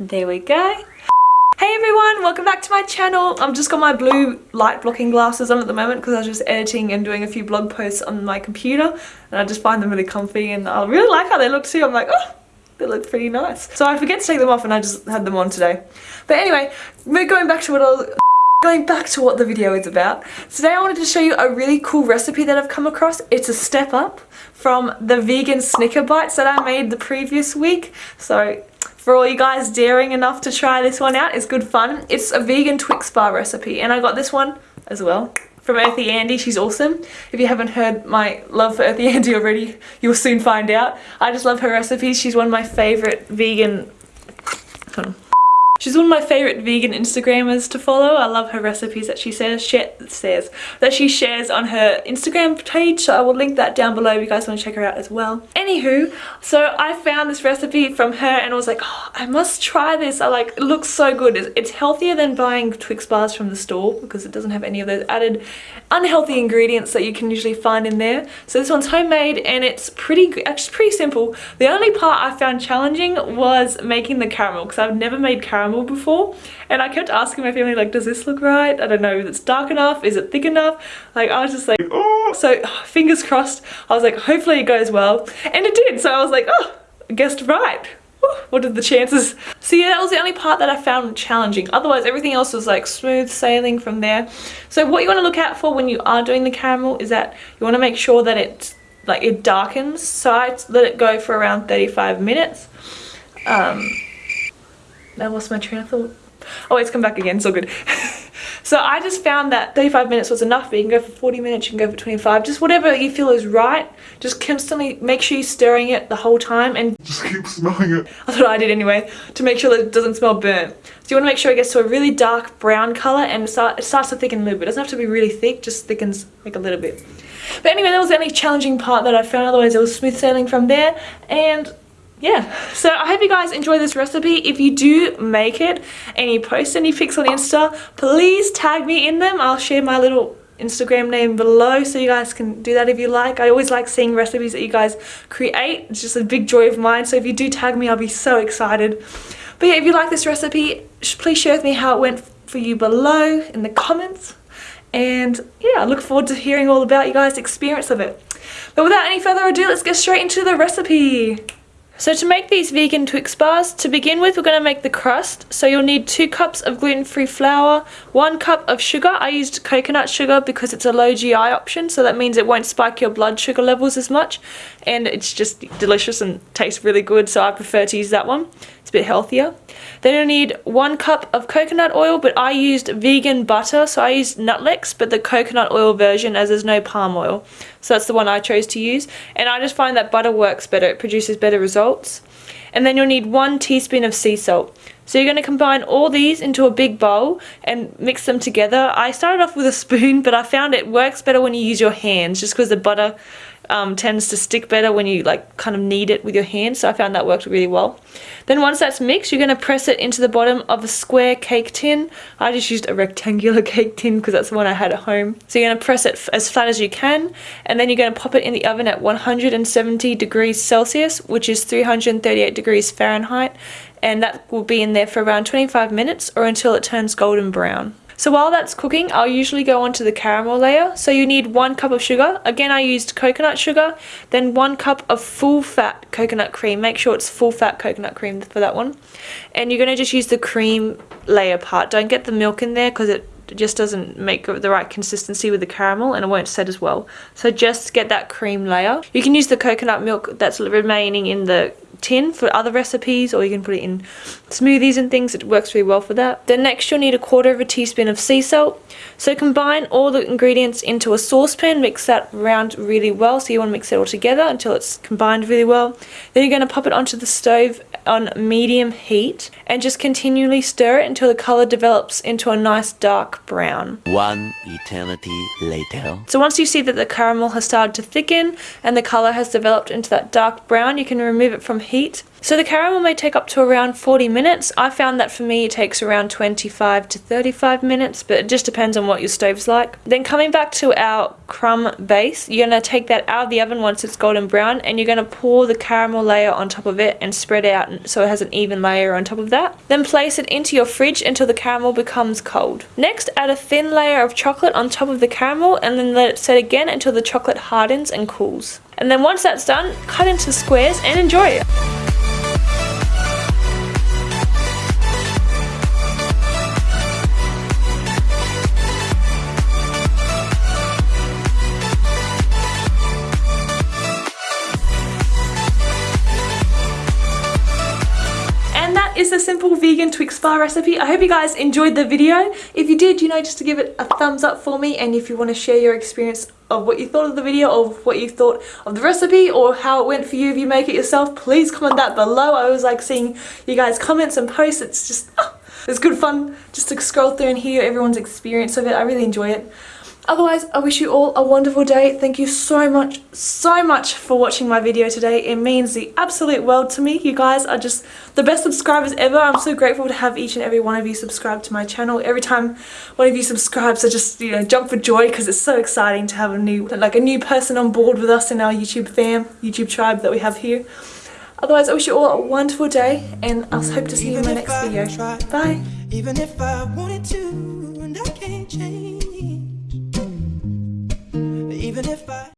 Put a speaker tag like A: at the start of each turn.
A: There we go. Hey everyone, welcome back to my channel. I've just got my blue light blocking glasses on at the moment because I was just editing and doing a few blog posts on my computer and I just find them really comfy and I really like how they look too. I'm like, oh, they look pretty nice. So I forget to take them off and I just had them on today. But anyway, we're going back to what I was Going back to what the video is about, today I wanted to show you a really cool recipe that I've come across. It's a step up from the vegan Snicker bites that I made the previous week. So for all you guys daring enough to try this one out, it's good fun. It's a vegan Twix bar recipe and I got this one as well from Earthy Andy. She's awesome. If you haven't heard my love for Earthy Andy already, you'll soon find out. I just love her recipes. She's one of my favourite vegan... She's one of my favourite vegan Instagrammers to follow. I love her recipes that she says, says that she shares on her Instagram page. So I will link that down below if you guys want to check her out as well. Anywho, so I found this recipe from her and I was like, oh, I must try this. I like, it looks so good. It's, it's healthier than buying Twix bars from the store because it doesn't have any of those added unhealthy ingredients that you can usually find in there. So this one's homemade and it's pretty, actually pretty simple. The only part I found challenging was making the caramel because I've never made caramel caramel before and I kept asking my family like does this look right I don't know if it's dark enough is it thick enough like I was just like oh so fingers crossed I was like hopefully it goes well and it did so I was like oh I guessed right what are the chances? So yeah, that was the only part that I found challenging. Otherwise, everything else was like smooth sailing from there. So what you want to look out for when you are doing the caramel is that you want to make sure that it like it darkens. So I let it go for around 35 minutes. Um, I lost my train of thought. Oh, it's come back again, it's all good. so I just found that 35 minutes was enough, but you can go for 40 minutes, you can go for 25, just whatever you feel is right. Just constantly make sure you're stirring it the whole time and
B: just keep smelling it.
A: That's what I did anyway, to make sure that it doesn't smell burnt. So you want to make sure it gets to a really dark brown colour and it, start, it starts to thicken a little bit. It doesn't have to be really thick, just thickens like a little bit. But anyway, that was the only challenging part that I found, otherwise it was smooth sailing from there. And yeah. So i hope you guys enjoy this recipe. If you do make it and you post any pics on insta please tag me in them. I'll share my little instagram name below so you guys can do that if you like. I always like seeing recipes that you guys create. It's just a big joy of mine. So if you do tag me i'll be so excited. But yeah if you like this recipe please share with me how it went for you below in the comments. And yeah i look forward to hearing all about you guys experience of it. But without any further ado let's get straight into the recipe so to make these vegan Twix bars, to begin with we're going to make the crust. So you'll need 2 cups of gluten-free flour, 1 cup of sugar. I used coconut sugar because it's a low GI option so that means it won't spike your blood sugar levels as much and it's just delicious and tastes really good so I prefer to use that one. It's a bit healthier. Then you'll need 1 cup of coconut oil but I used vegan butter so I used Nutlex but the coconut oil version as there's no palm oil. So that's the one I chose to use. And I just find that butter works better. It produces better results. And then you'll need one teaspoon of sea salt. So you're going to combine all these into a big bowl and mix them together. I started off with a spoon, but I found it works better when you use your hands just because the butter um, tends to stick better when you like kind of knead it with your hands. So I found that worked really well. Then once that's mixed, you're going to press it into the bottom of a square cake tin. I just used a rectangular cake tin because that's the one I had at home. So you're going to press it as flat as you can and then you're going to pop it in the oven at 170 degrees Celsius, which is 338 degrees Fahrenheit. And that will be in there for around 25 minutes or until it turns golden brown. So while that's cooking, I'll usually go on to the caramel layer. So you need one cup of sugar. Again, I used coconut sugar, then one cup of full fat coconut cream. Make sure it's full fat coconut cream for that one. And you're going to just use the cream layer part. Don't get the milk in there because it just doesn't make the right consistency with the caramel and it won't set as well. So just get that cream layer. You can use the coconut milk that's remaining in the tin for other recipes or you can put it in smoothies and things. It works really well for that. Then next you'll need a quarter of a teaspoon of sea salt. So combine all the ingredients into a saucepan. Mix that around really well so you want to mix it all together until it's combined really well. Then you're going to pop it onto the stove on medium heat and just continually stir it until the color develops into a nice dark brown.
C: One eternity later.
A: So once you see that the caramel has started to thicken and the color has developed into that dark brown you can remove it from heat So the caramel may take up to around 40 minutes. I found that for me it takes around 25 to 35 minutes, but it just depends on what your stove's like. Then coming back to our crumb base, you're going to take that out of the oven once it's golden brown and you're going to pour the caramel layer on top of it and spread out so it has an even layer on top of that. Then place it into your fridge until the caramel becomes cold. Next add a thin layer of chocolate on top of the caramel and then let it set again until the chocolate hardens and cools. And then once that's done, cut into squares and enjoy it. Is the simple vegan Twix bar recipe. I hope you guys enjoyed the video. If you did, you know, just to give it a thumbs up for me and if you want to share your experience of what you thought of the video or what you thought of the recipe or how it went for you if you make it yourself, please comment that below. I always like seeing you guys comments and posts. It's just, it's good fun just to scroll through and hear everyone's experience of it. I really enjoy it. Otherwise, I wish you all a wonderful day. Thank you so much, so much for watching my video today. It means the absolute world to me. You guys are just the best subscribers ever. I'm so grateful to have each and every one of you subscribe to my channel. Every time one of you subscribes, I just, you know, jump for joy because it's so exciting to have a new, like a new person on board with us in our YouTube fam, YouTube tribe that we have here. Otherwise, I wish you all a wonderful day and I'll hope to see you in my next video. Bye. Even if I wanted to and